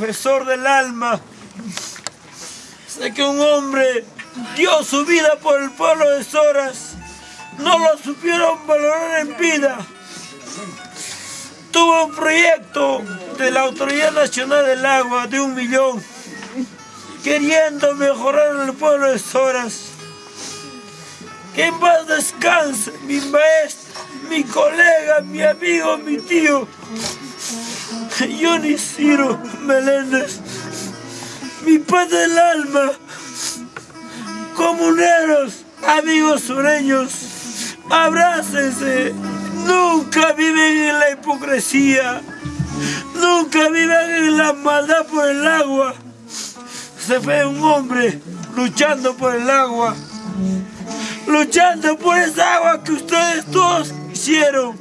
profesor del alma. Sé que un hombre dio su vida por el pueblo de Soras. No lo supieron valorar en vida. Tuvo un proyecto de la Autoridad Nacional del Agua de un millón, queriendo mejorar el pueblo de Soras. Que en paz descanse mi maestro, mi colega, mi amigo, mi tío, Johnny Ciro Meléndez, mi padre del alma, comuneros, amigos sureños, abrácense, nunca viven en la hipocresía, nunca viven en la maldad por el agua. Se ve un hombre luchando por el agua, luchando por esa agua que ustedes todos hicieron.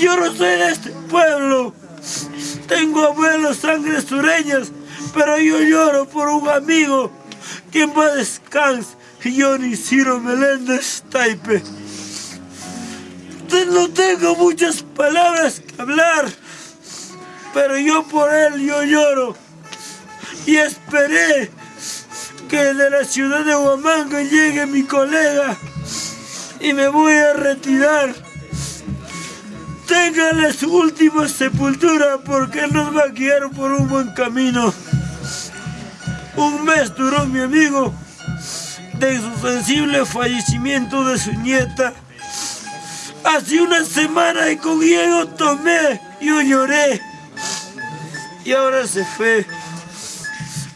Yo no soy de este pueblo, tengo abuelos sangre sureñas, pero yo lloro por un amigo que en paz descanse, Johnny Ciro Meléndez Taipe. No tengo muchas palabras que hablar, pero yo por él yo lloro. Y esperé que de la ciudad de Huamanga llegue mi colega y me voy a retirar. Téngale su última sepultura porque nos va a guiar por un buen camino. Un mes duró mi amigo de su sensible fallecimiento de su nieta. Hace una semana y con Diego tomé, yo lloré. Y ahora se fue.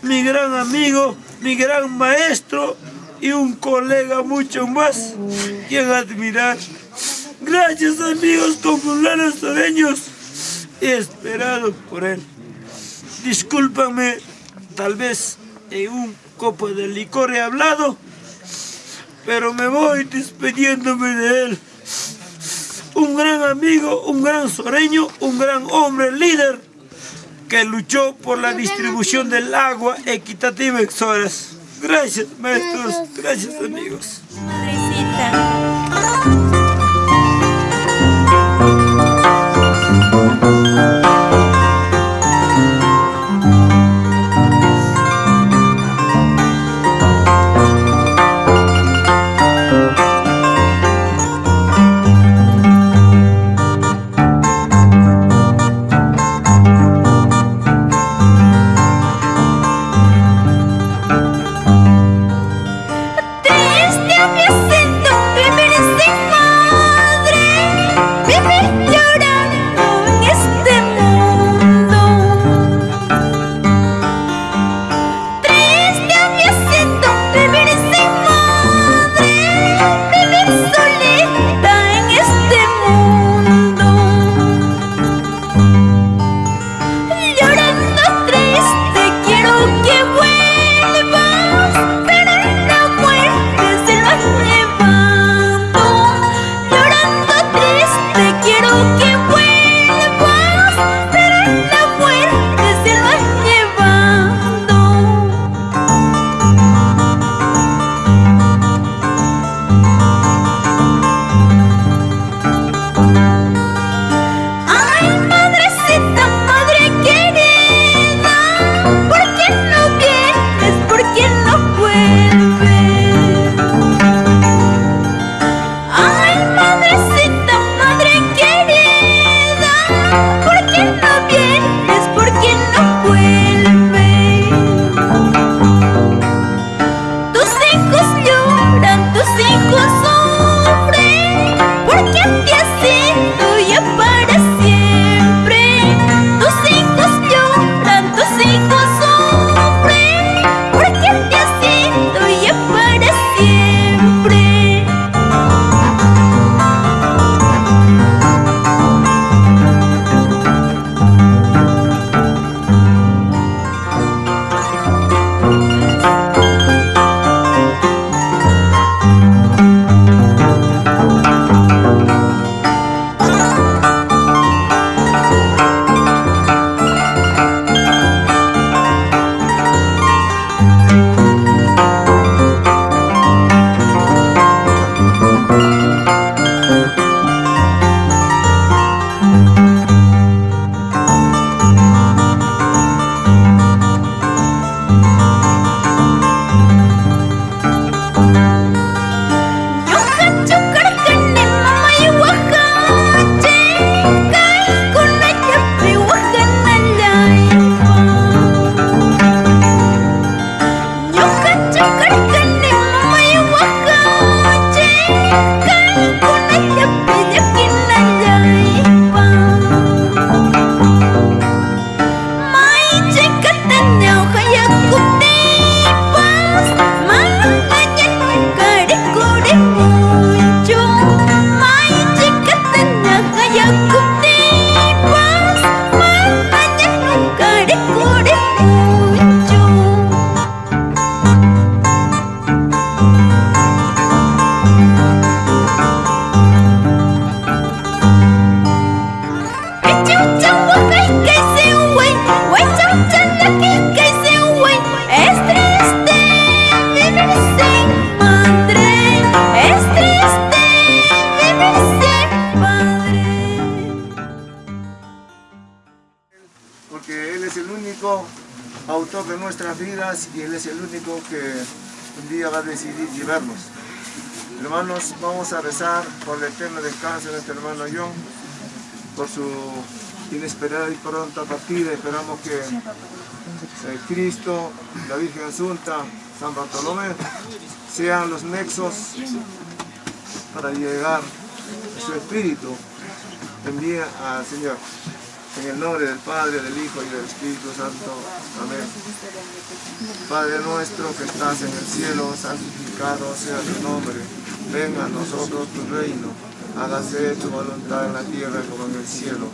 Mi gran amigo, mi gran maestro y un colega mucho más quien admirar. Gracias amigos populares sureños y esperado por él. Discúlpame, tal vez en un copo de licor he hablado, pero me voy despidiéndome de él. Un gran amigo, un gran soreño, un gran hombre líder que luchó por la distribución del agua equitativa en Soras. Gracias, maestros. Gracias, amigos. Por su inesperada y pronta partida. Esperamos que eh, Cristo, la Virgen Asunta, San Bartolomé, sean los nexos para llegar su espíritu. Envía al Señor. En el nombre del Padre, del Hijo y del Espíritu Santo. Amén. Padre nuestro que estás en el cielo, santificado sea tu nombre. Venga a nosotros tu reino. Hágase tu voluntad en la tierra como en el cielo.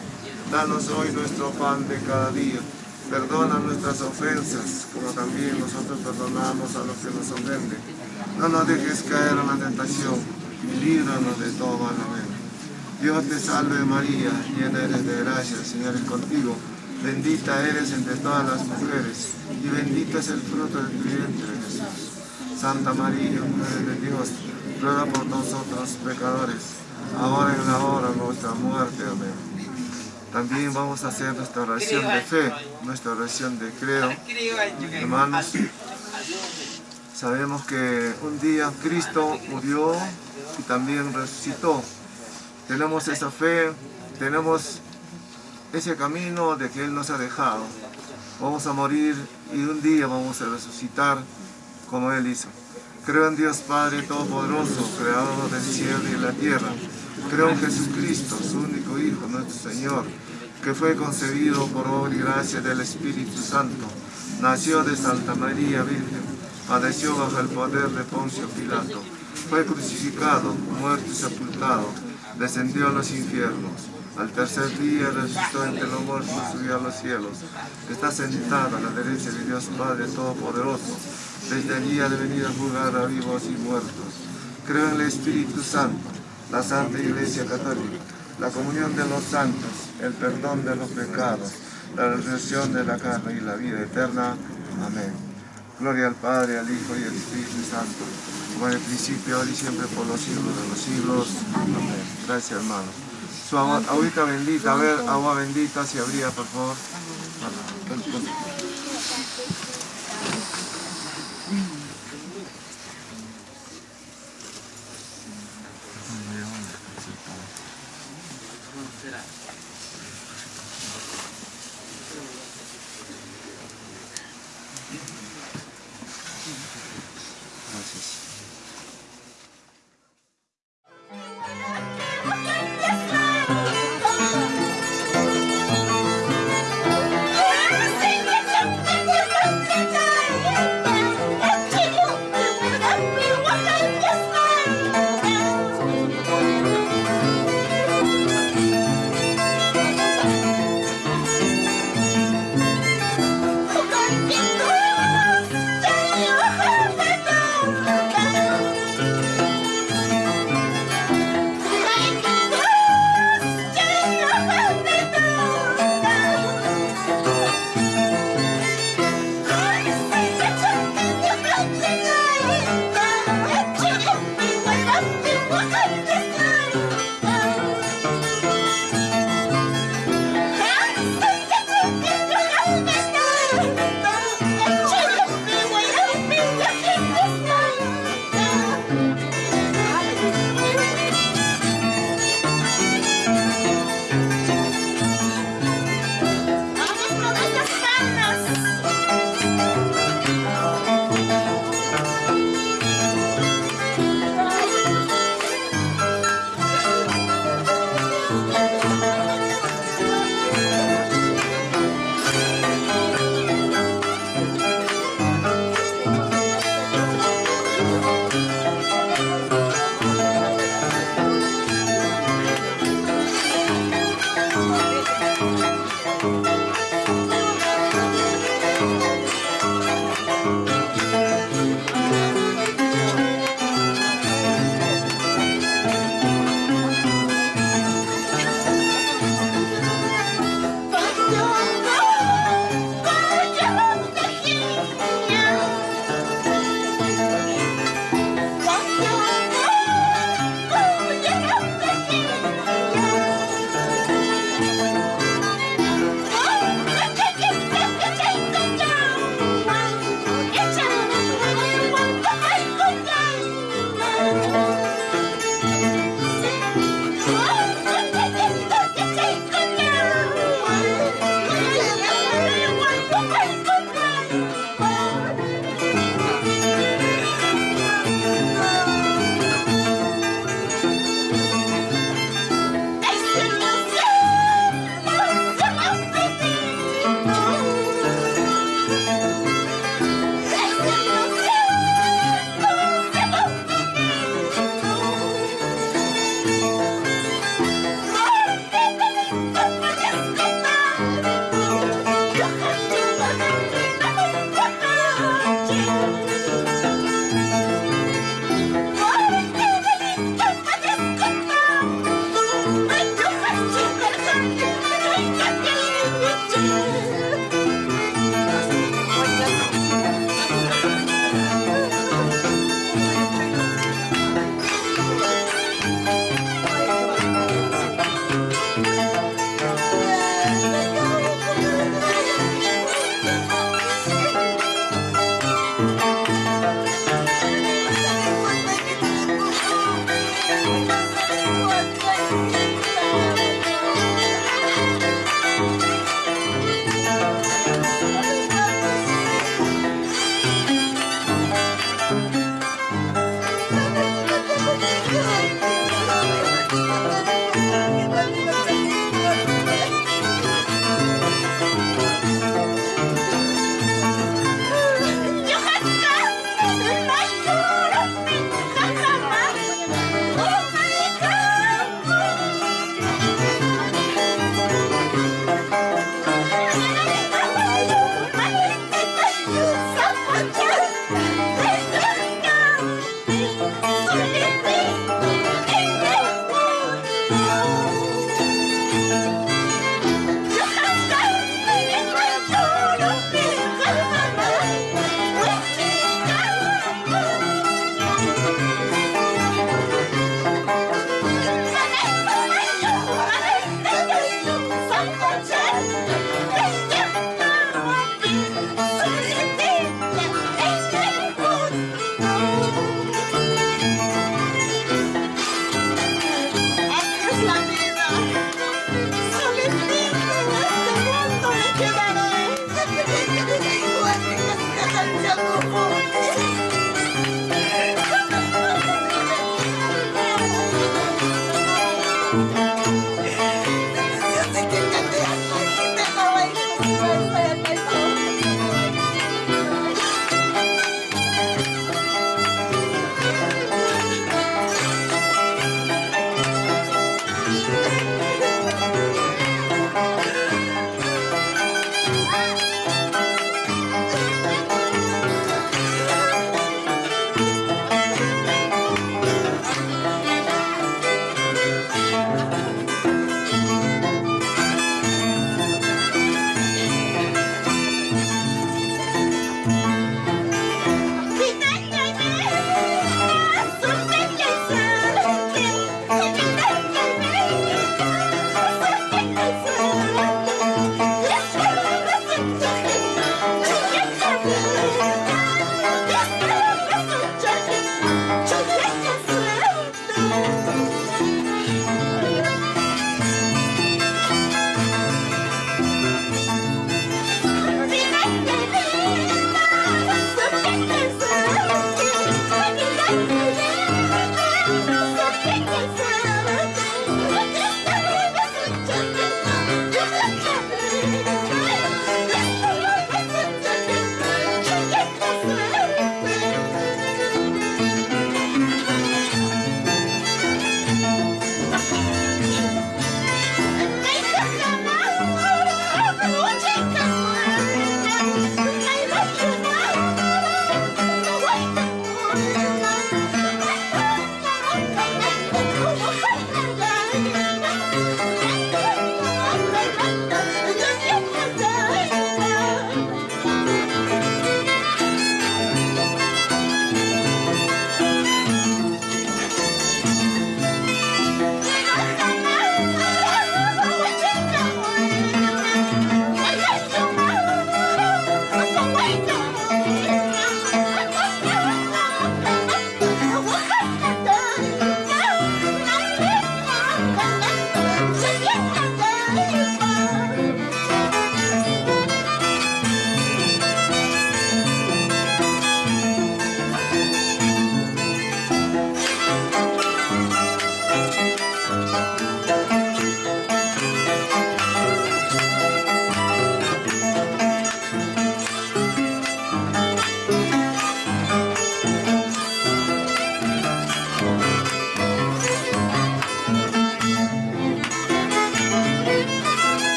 Danos hoy nuestro pan de cada día. Perdona nuestras ofensas, como también nosotros perdonamos a los que nos ofenden. No nos dejes caer en la tentación y líbranos de todo mal. Dios te salve María, llena eres de gracia, Señor es contigo. Bendita eres entre todas las mujeres y bendito es el fruto de tu vientre Jesús. Santa María, Madre de Dios, ruega por nosotros pecadores, ahora en la hora de nuestra muerte. Amén. También vamos a hacer nuestra oración de fe, nuestra oración de creo. Hermanos, sabemos que un día Cristo murió y también resucitó. Tenemos esa fe, tenemos ese camino de que Él nos ha dejado. Vamos a morir y un día vamos a resucitar como Él hizo. Creo en Dios Padre Todopoderoso, Creador del cielo y de la tierra. Creo en Jesucristo, su único Hijo, nuestro Señor, que fue concebido por obra y gracia del Espíritu Santo. Nació de Santa María Virgen, padeció bajo el poder de Poncio Pilato. Fue crucificado, muerto y sepultado, descendió a los infiernos. Al tercer día resucitó entre los muertos y subió a los cielos. Está sentado a la derecha de Dios Padre Todopoderoso. Desde allí de venir a juzgar a vivos y muertos. Creo en el Espíritu Santo, la Santa Iglesia Católica, la comunión de los santos, el perdón de los pecados, la resurrección de la carne y la vida eterna. Amén. Gloria al Padre, al Hijo y al Espíritu Santo, como en el principio, ahora y siempre, por los siglos de los siglos. Amén. Gracias, hermano. Su agua, bendita, a ver, agua bendita, si habría, por favor.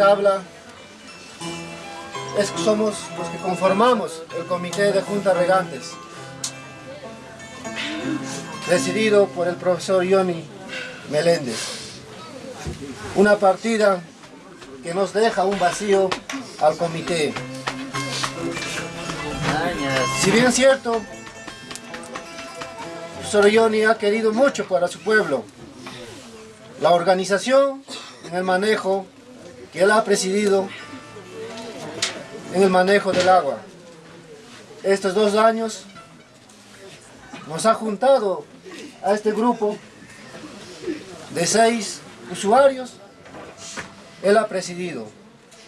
habla es que somos que conformamos el comité de Junta Regantes, presidido por el profesor Ioni Meléndez. Una partida que nos deja un vacío al comité. Si bien cierto, Ioni ha querido mucho para su pueblo, la organización en el manejo que él ha presidido en el manejo del agua. Estos dos años nos ha juntado a este grupo de seis usuarios. Él ha presidido.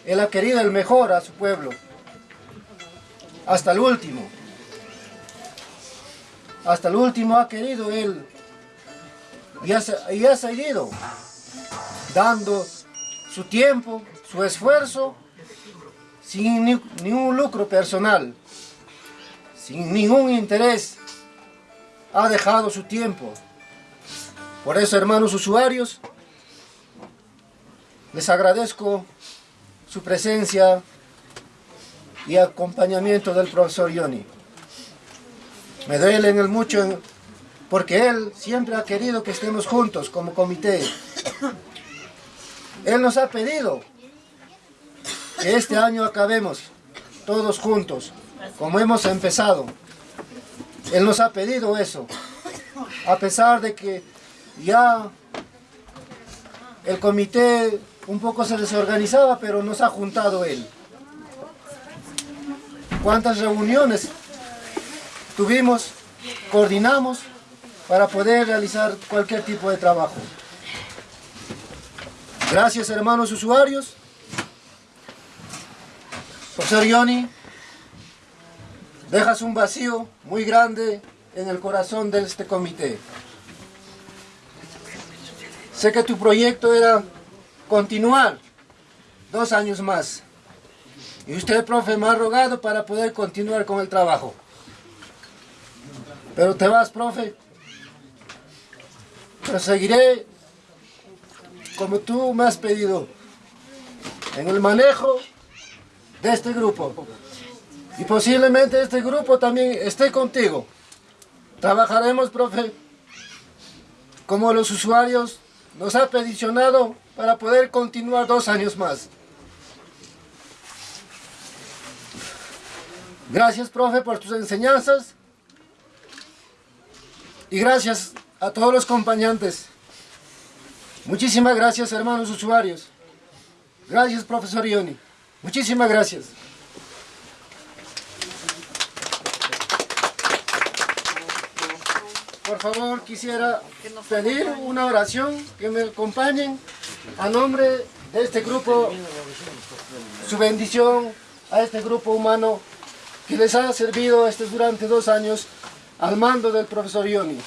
Él ha querido el mejor a su pueblo. Hasta el último. Hasta el último ha querido él. Y ha, y ha seguido dando su tiempo, su esfuerzo sin ni, ningún lucro personal, sin ningún interés, ha dejado su tiempo. Por eso, hermanos usuarios, les agradezco su presencia y acompañamiento del profesor Ioni. Me duele en el mucho porque él siempre ha querido que estemos juntos como comité. Él nos ha pedido este año acabemos todos juntos, como hemos empezado. Él nos ha pedido eso, a pesar de que ya el comité un poco se desorganizaba, pero nos ha juntado él. ¿Cuántas reuniones tuvimos, coordinamos para poder realizar cualquier tipo de trabajo? Gracias hermanos usuarios Profesor Ioni, dejas un vacío muy grande en el corazón de este comité. Sé que tu proyecto era continuar dos años más. Y usted, profe, me ha rogado para poder continuar con el trabajo. Pero te vas, profe. Pero seguiré como tú me has pedido. En el manejo de este grupo. Y posiblemente este grupo también esté contigo. Trabajaremos, profe, como los usuarios nos ha peticionado para poder continuar dos años más. Gracias, profe, por tus enseñanzas. Y gracias a todos los acompañantes. Muchísimas gracias, hermanos usuarios. Gracias, profesor Ioni. Muchísimas gracias. Por favor, quisiera pedir una oración que me acompañen a nombre de este grupo, su bendición a este grupo humano que les ha servido este, durante dos años al mando del profesor Ioni.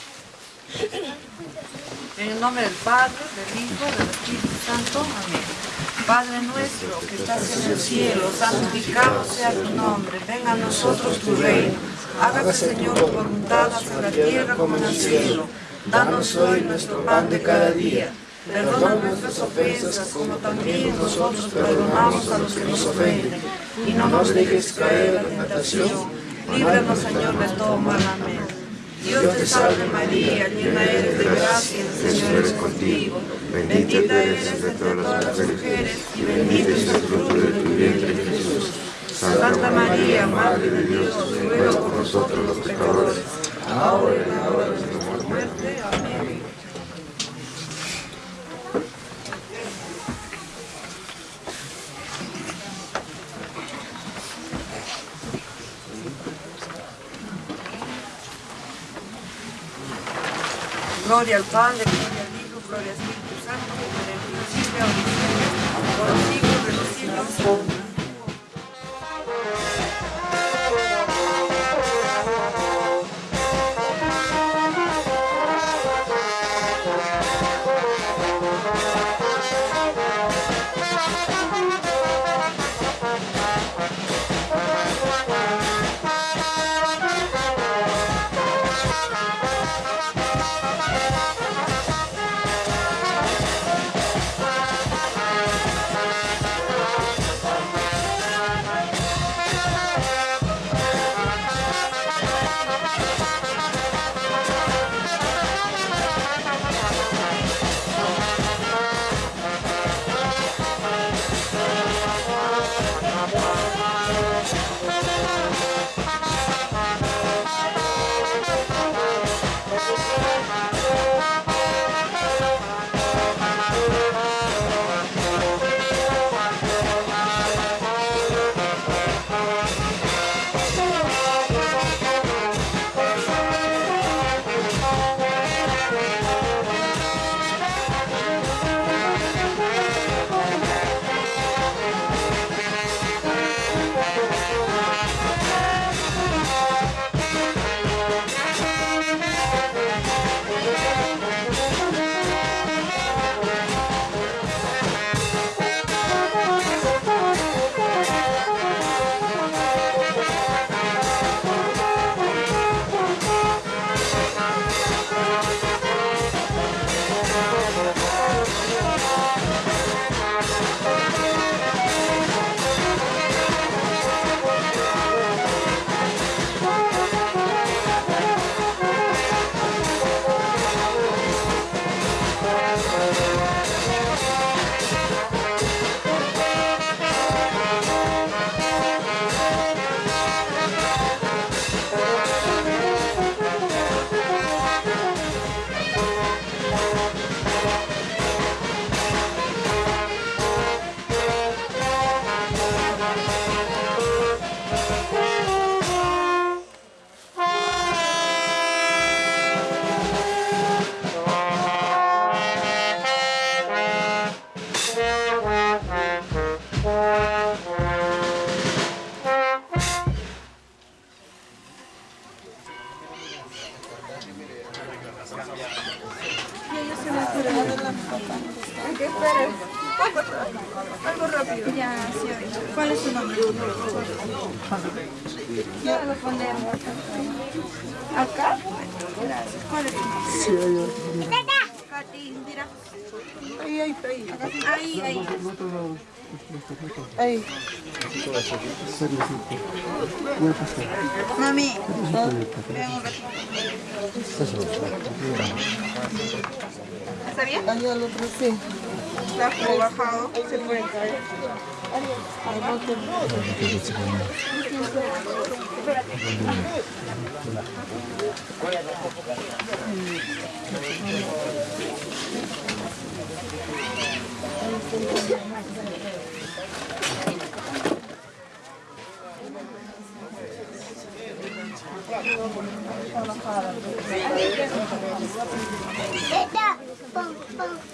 En el nombre del Padre, del Hijo, del Espíritu Santo. Amén. Padre nuestro que estás en el cielo, santificado sea tu nombre, venga a nosotros tu reino. Hágase, Señor, tu voluntad en la tierra como en el cielo. Danos hoy nuestro pan de cada día. Perdona nuestras ofensas como también nosotros perdonamos a los que nos ofenden. Y no nos dejes caer en la tentación. Líbranos, Señor, de todo mal. Amén. Dios te salve María, llena eres de gracia, el Señor es contigo. Bendita eres entre todas las mujeres y bendito es el fruto de tu vientre Jesús. Santa María, Madre de Dios, ruega por nosotros los pecadores, ahora y en la hora de nuestra muerte. Amén. Gloria al Padre, de Como bajado. Se puede caer. Ahí va.